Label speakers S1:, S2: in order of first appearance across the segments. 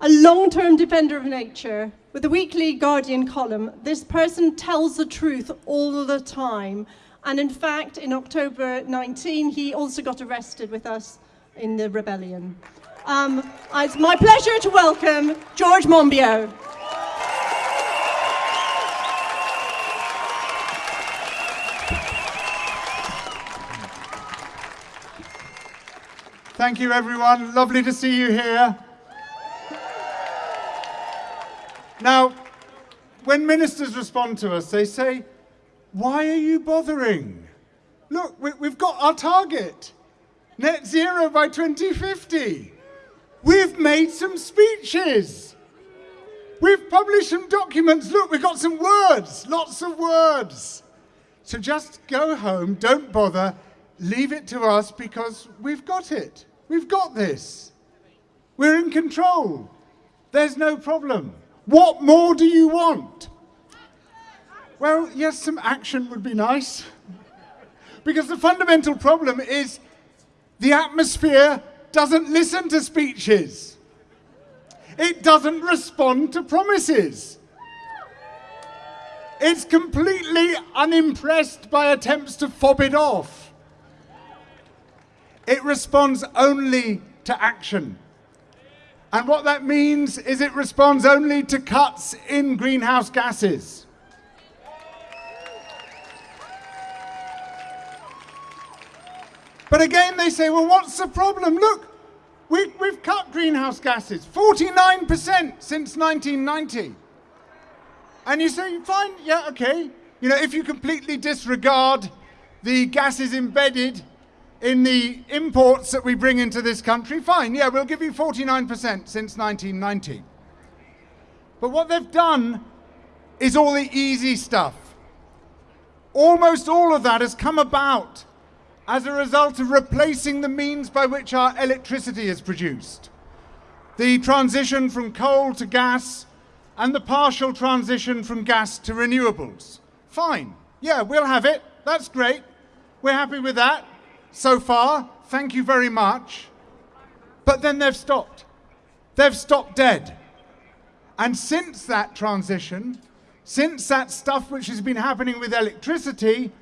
S1: A long-term defender of nature, with the weekly Guardian column, this person tells the truth all the time. And in fact, in October 19, he also got arrested with us in the rebellion. Um, it's my pleasure to welcome George Monbiot.
S2: Thank you, everyone. Lovely to see you here. Now, when ministers respond to us, they say, why are you bothering? Look, we, have got our target. Net zero by 2050. We've made some speeches. We've published some documents. Look, we've got some words, lots of words. So just go home, don't bother, leave it to us because we've got it. We've got this. We're in control. There's no problem. What more do you want? Well, yes, some action would be nice. Because the fundamental problem is the atmosphere doesn't listen to speeches. It doesn't respond to promises. It's completely unimpressed by attempts to fob it off. It responds only to action. And what that means is it responds only to cuts in greenhouse gases. But again, they say, well, what's the problem? Look, we, we've cut greenhouse gases 49% since 1990. And you say, fine, yeah, okay. You know, if you completely disregard the gases embedded in the imports that we bring into this country, fine, yeah, we'll give you 49% since 1990. But what they've done is all the easy stuff. Almost all of that has come about as a result of replacing the means by which our electricity is produced. The transition from coal to gas and the partial transition from gas to renewables. Fine. Yeah, we'll have it. That's great. We're happy with that so far. Thank you very much. But then they've stopped. They've stopped dead. And since that transition, since that stuff which has been happening with electricity,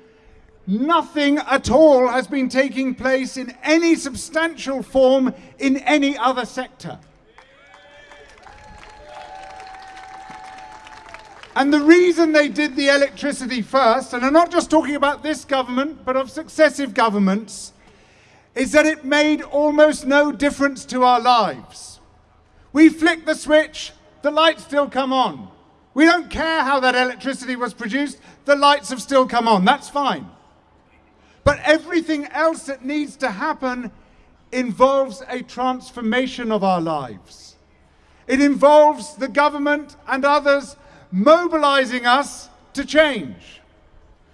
S2: Nothing at all has been taking place in any substantial form in any other sector. And the reason they did the electricity first, and I'm not just talking about this government, but of successive governments, is that it made almost no difference to our lives. We flick the switch, the lights still come on. We don't care how that electricity was produced, the lights have still come on. That's fine. But everything else that needs to happen involves a transformation of our lives. It involves the government and others mobilizing us to change,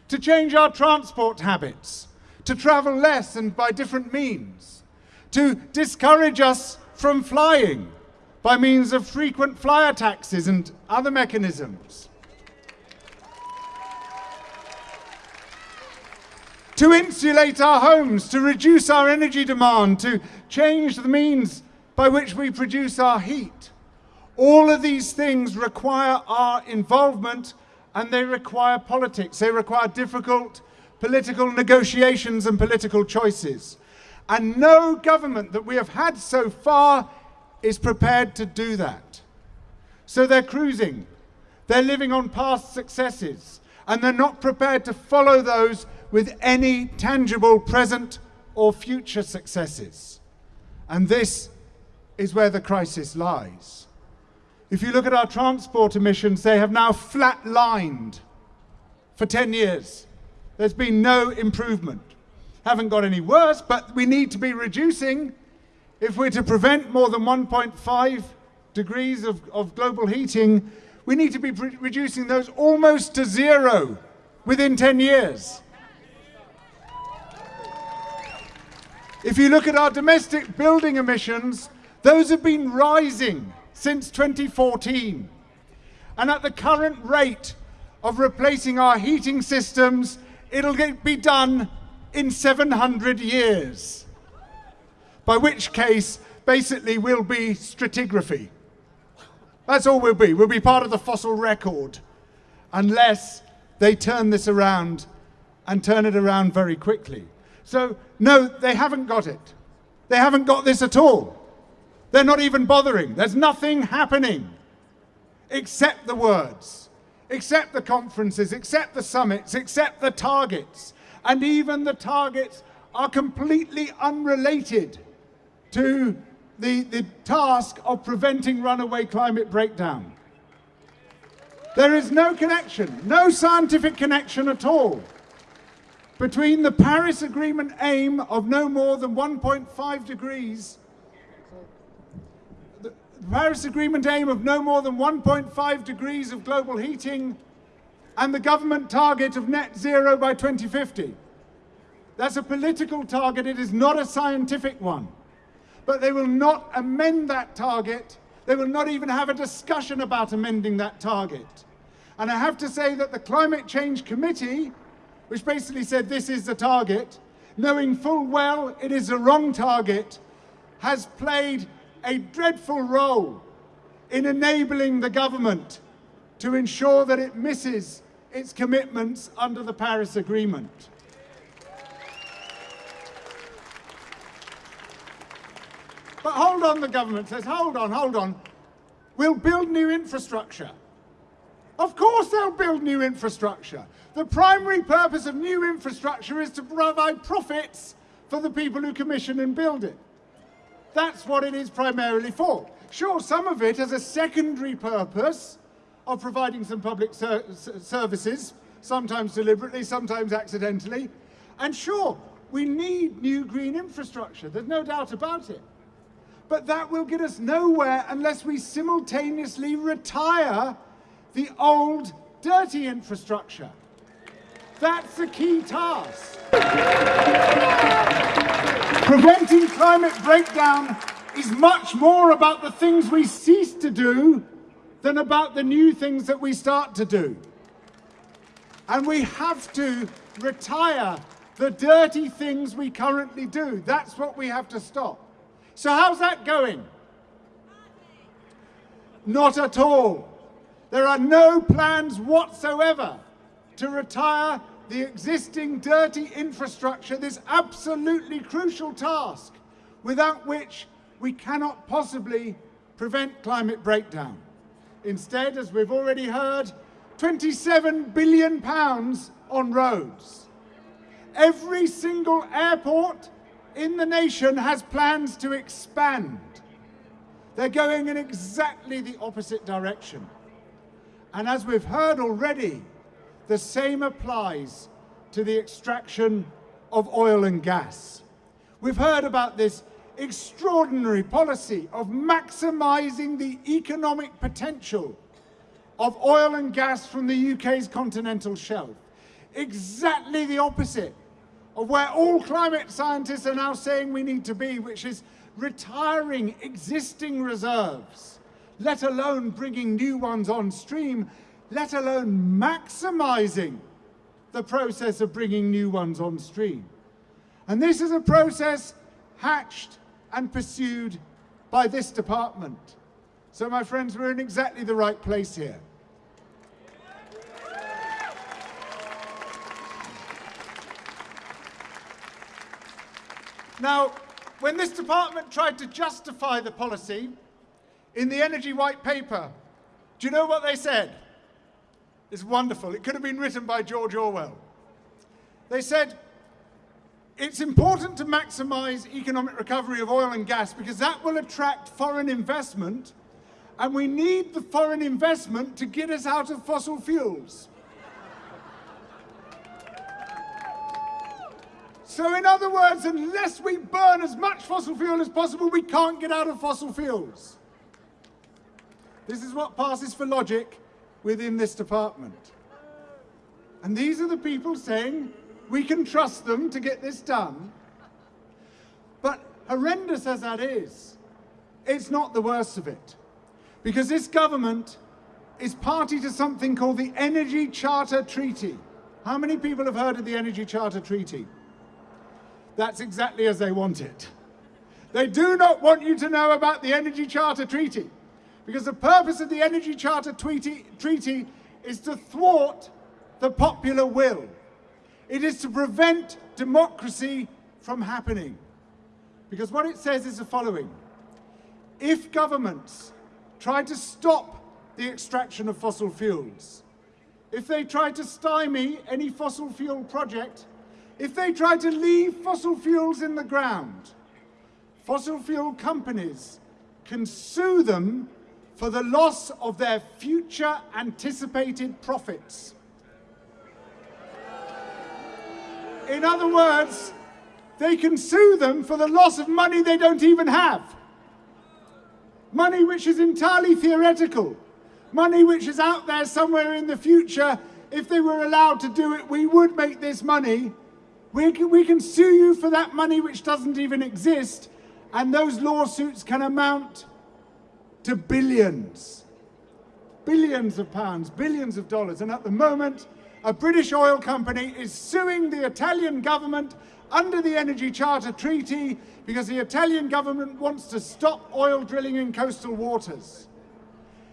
S2: to change our transport habits, to travel less and by different means, to discourage us from flying by means of frequent flyer taxes and other mechanisms, to insulate our homes, to reduce our energy demand, to change the means by which we produce our heat. All of these things require our involvement and they require politics. They require difficult political negotiations and political choices. And no government that we have had so far is prepared to do that. So they're cruising. They're living on past successes. And they're not prepared to follow those with any tangible present or future successes. And this is where the crisis lies. If you look at our transport emissions, they have now flat-lined for 10 years. There's been no improvement. Haven't got any worse, but we need to be reducing if we're to prevent more than 1.5 degrees of, of, global heating, we need to be reducing those almost to zero within 10 years. If you look at our domestic building emissions, those have been rising since 2014. And at the current rate of replacing our heating systems, it'll be done in 700 years. By which case, basically, we'll be stratigraphy. That's all we'll be. We'll be part of the fossil record unless they turn this around and turn it around very quickly. So, no, they haven't got it. They haven't got this at all. They're not even bothering. There's nothing happening except the words, except the conferences, except the summits, except the targets. And even the targets are completely unrelated to the, the task of preventing runaway climate breakdown. There is no connection, no scientific connection at all between the Paris Agreement aim of no more than 1.5 degrees, the Paris Agreement aim of no more than 1.5 degrees of global heating and the government target of net zero by 2050. That's a political target, it is not a scientific one. But they will not amend that target. They will not even have a discussion about amending that target. And I have to say that the Climate Change Committee, which basically said this is the target, knowing full well it is the wrong target, has played a dreadful role in enabling the government to ensure that it misses its commitments under the Paris Agreement. But hold on, the government says, hold on, hold on. We'll build new infrastructure. Of course they'll build new infrastructure. The primary purpose of new infrastructure is to provide profits for the people who commission and build it. That's what it is primarily for. Sure, some of it has a secondary purpose of providing some public ser services, sometimes deliberately, sometimes accidentally. And sure, we need new green infrastructure. There's no doubt about it. But that will get us nowhere unless we simultaneously retire the old dirty infrastructure. That's the key task. Preventing climate breakdown is much more about the things we cease to do than about the new things that we start to do. And we have to retire the dirty things we currently do. That's what we have to stop. So how's that going? Not at all. There are no plans whatsoever to retire the existing dirty infrastructure, this absolutely crucial task, without which we cannot possibly prevent climate breakdown. Instead, as we've already heard, 27 billion pounds on roads. Every single airport in the nation has plans to expand. They're going in exactly the opposite direction. And as we've heard already, the same applies to the extraction of oil and gas. We've heard about this extraordinary policy of maximizing the economic potential of oil and gas from the UK's continental shelf. Exactly the opposite of where all climate scientists are now saying we need to be, which is retiring existing reserves, let alone bringing new ones on stream, let alone maximizing the process of bringing new ones on stream. And this is a process hatched and pursued by this department. So my friends, we're in exactly the right place here. Now, when this department tried to justify the policy in the Energy White Paper, do you know what they said? It's wonderful. It could have been written by George Orwell. They said, it's important to maximize economic recovery of oil and gas because that will attract foreign investment and we need the foreign investment to get us out of fossil fuels. So in other words, unless we burn as much fossil fuel as possible, we can't get out of fossil fuels. This is what passes for logic within this department. And these are the people saying we can trust them to get this done. But horrendous as that is, it's not the worst of it. Because this government is party to something called the Energy Charter Treaty. How many people have heard of the Energy Charter Treaty? That's exactly as they want it. They do not want you to know about the Energy Charter Treaty Because the purpose of the Energy Charter treaty, treaty is to thwart the popular will. It is to prevent democracy from happening. Because what it says is the following. If governments try to stop the extraction of fossil fuels, if they try to stymie any fossil fuel project, if they try to leave fossil fuels in the ground, fossil fuel companies can sue them for the loss of their future anticipated profits. In other words, they can sue them for the loss of money they don't even have. Money which is entirely theoretical. Money which is out there somewhere in the future. If they were allowed to do it, we would make this money. We can, we can sue you for that money which doesn't even exist, and those lawsuits can amount to billions. Billions of pounds, billions of dollars. And at the moment, a British oil company is suing the Italian government under the Energy Charter Treaty because the Italian government wants to stop oil drilling in coastal waters.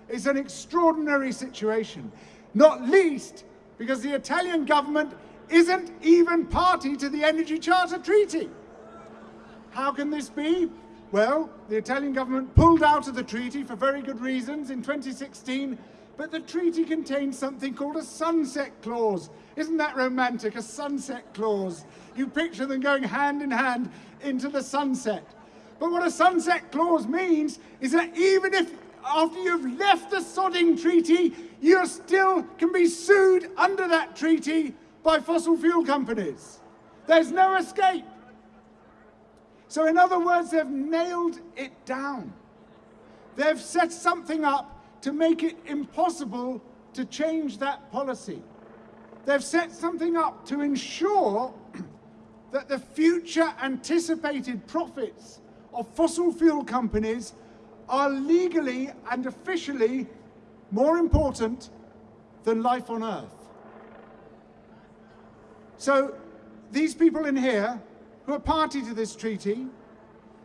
S2: It's an extraordinary situation, not least because the Italian government isn't even party to the Energy Charter Treaty. How can this be? Well, the Italian government pulled out of the treaty for very good reasons in 2016, but the treaty contains something called a sunset clause. Isn't that romantic? A sunset clause. You picture them going hand in hand into the sunset. But what a sunset clause means is that even if after you've left the sodding treaty, you still can be sued under that treaty by fossil fuel companies. There's no escape. So in other words, they've nailed it down. They've set something up to make it impossible to change that policy. They've set something up to ensure that the future anticipated profits of fossil fuel companies are legally and officially more important than life on Earth. So these people in here who are party to this treaty,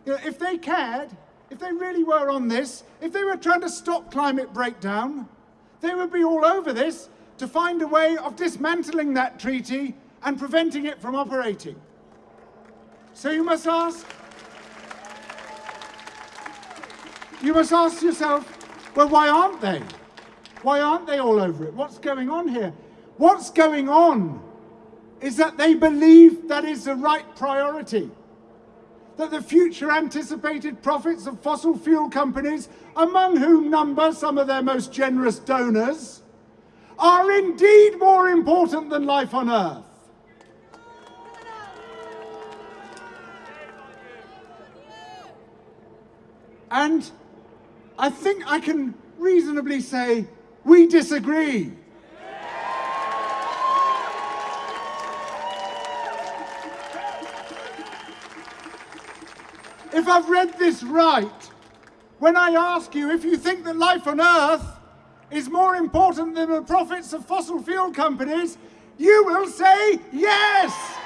S2: you know, if they cared, if they really were on this, if they were trying to stop climate breakdown, they would be all over this to find a way of dismantling that treaty and preventing it from operating. So you must ask, you must ask yourself, well, why aren't they? Why aren't they all over it? What's going on here? What's going on is that they believe that is the right priority. That the future anticipated profits of fossil fuel companies, among whom number some of their most generous donors, are indeed more important than life on Earth. And I think I can reasonably say we disagree. If I've read this right, when I ask you if you think that life on Earth is more important than the profits of fossil fuel companies, you will say yes.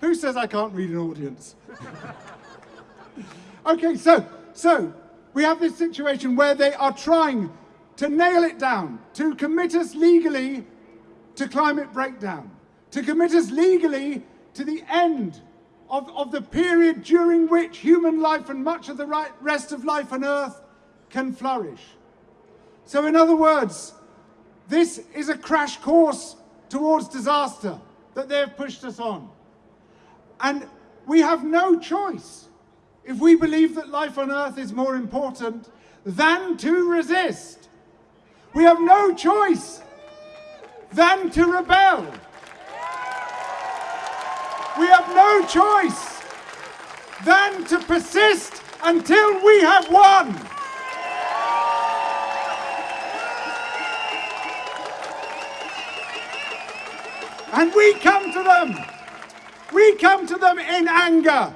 S2: Who says I can't read an audience? okay, so, so we have this situation where they are trying to nail it down, to commit us legally to climate breakdown, to commit us legally to the end of, of the period during which human life and much of the right, rest of life on Earth can flourish. So in other words, this is a crash course towards disaster that they've pushed us on. And we have no choice if we believe that life on Earth is more important than to resist. We have no choice than to rebel. We have no choice than to persist until we have won. And we come to them. We come to them in anger,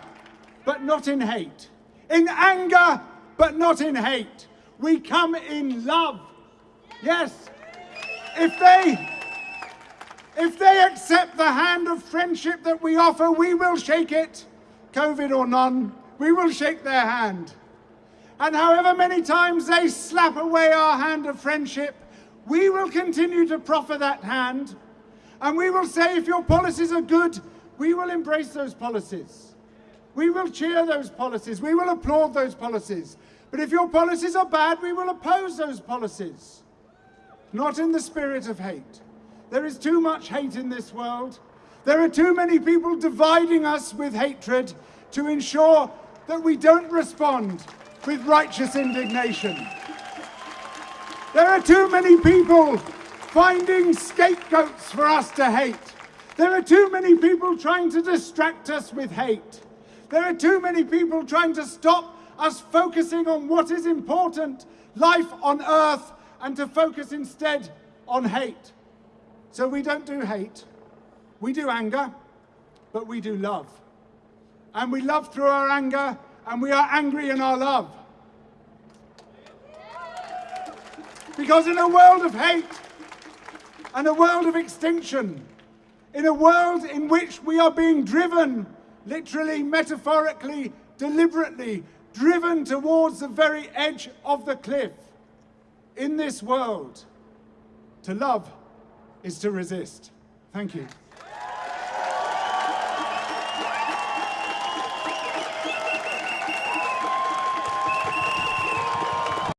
S2: but not in hate. In anger, but not in hate. We come in love. Yes. If they if they accept the hand of friendship that we offer, we will shake it. COVID or none, we will shake their hand. And however many times they slap away our hand of friendship, we will continue to proffer that hand. And we will say, if your policies are good, we will embrace those policies. We will cheer those policies. We will applaud those policies. But if your policies are bad, we will oppose those policies. Not in the spirit of hate. There is too much hate in this world. There are too many people dividing us with hatred to ensure that we don't respond with righteous indignation. There are too many people finding scapegoats for us to hate. There are too many people trying to distract us with hate. There are too many people trying to stop us focusing on what is important, life on earth, and to focus instead on hate. So we don't do hate, we do anger, but we do love. And we love through our anger, and we are angry in our love. Because in a world of hate and a world of extinction, in a world in which we are being driven, literally, metaphorically, deliberately, driven towards the very edge of the cliff, in this world, to love is to resist. Thank you.